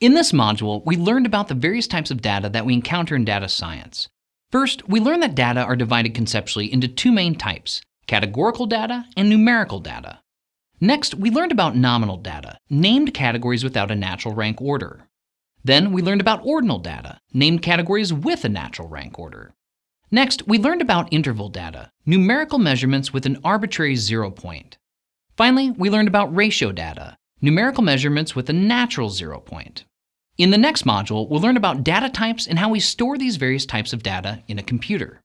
In this module, we learned about the various types of data that we encounter in data science. First, we learned that data are divided conceptually into two main types, categorical data and numerical data. Next, we learned about nominal data, named categories without a natural rank order. Then we learned about ordinal data, named categories with a natural rank order. Next, we learned about interval data, numerical measurements with an arbitrary zero point. Finally, we learned about ratio data, numerical measurements with a natural zero point. In the next module, we'll learn about data types and how we store these various types of data in a computer.